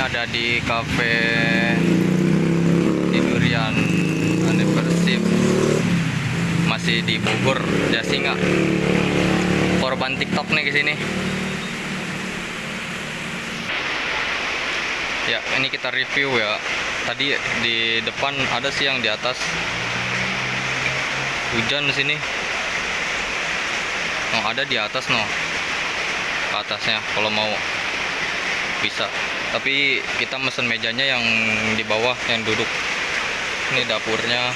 ada di cafe di Durian Anniversary masih di Bogor Jasinga korban TikTok nih ke sini. Ya ini kita review ya. Tadi di depan ada sih yang di atas. Hujan di sini. Oh ada di atas no. Ke atasnya kalau mau bisa tapi kita mesen mejanya yang di bawah yang duduk. Ini dapurnya.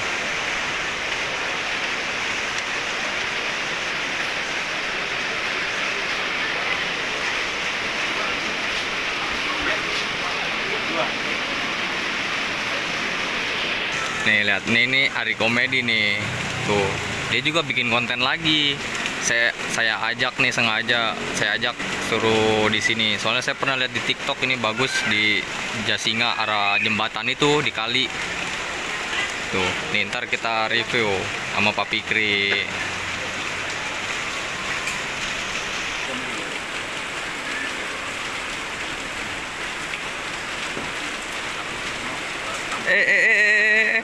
Nih lihat. Nih ini hari komedi nih. Tuh. Dia juga bikin konten lagi. Saya saya ajak nih sengaja. Saya ajak suruh di sini. Soalnya saya pernah lihat di TikTok ini bagus di Jasinga arah jembatan itu di kali. Tuh nih ntar kita review sama Pak Pikri eh eh eh eh,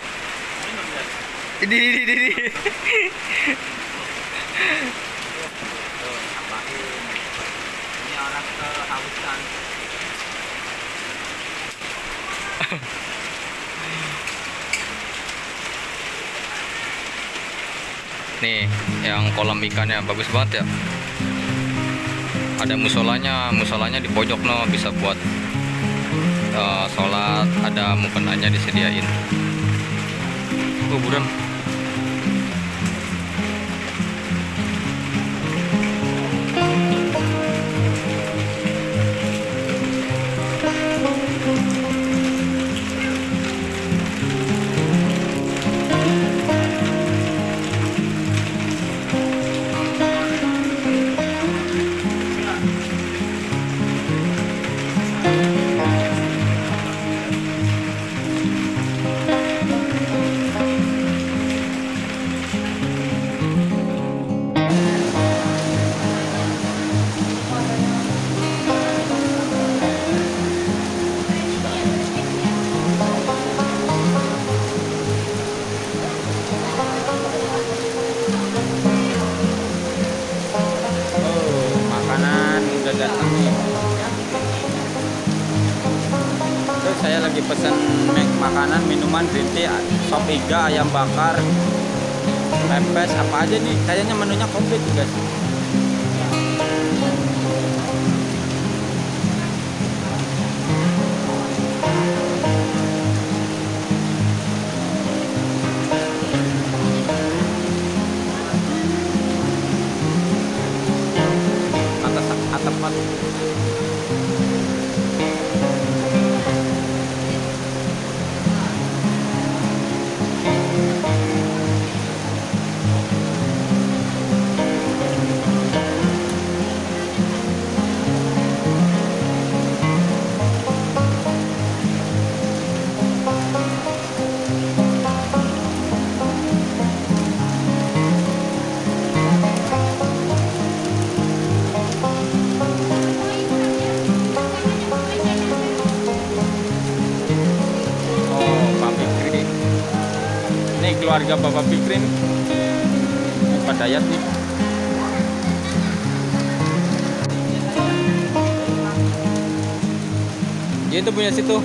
ini ini ini, ini. Ini orang nih yang kolam ikannya bagus banget ya. Ada musolanya musolanya di pojok no. Bisa buat eh, sholat ada mukenanya disediain. Oh buram saya lagi pesen makanan, minuman, green tea, sop iga, ayam bakar, pepes, apa aja nih. Kayaknya menunya komplit juga keluarga Bapak Fikri nih. Ini Pak Dayat nih. Dia itu punya situ.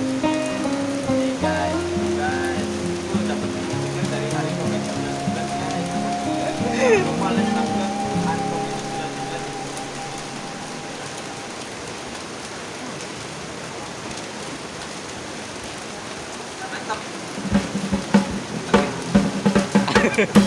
Okay.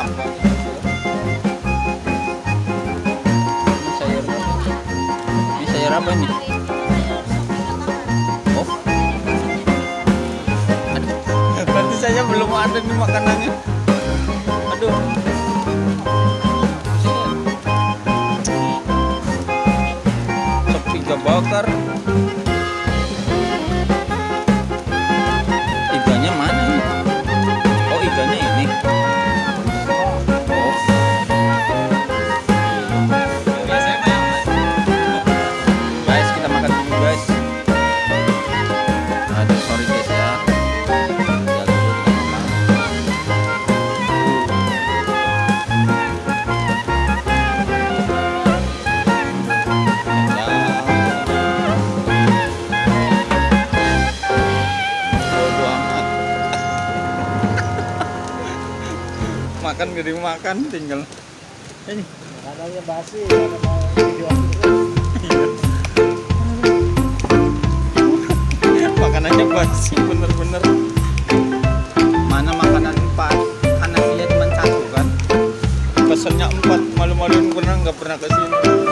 ini sayur ini sayur apa ini oh berarti saya belum ada nih makanannya. makan jadi makan tinggal. Ini. Kadangnya basi makanannya basi bener-bener. Mana makanan empat anak dia cuma satu kan? Pesennya empat malu-maluin pernah nggak pernah ke sini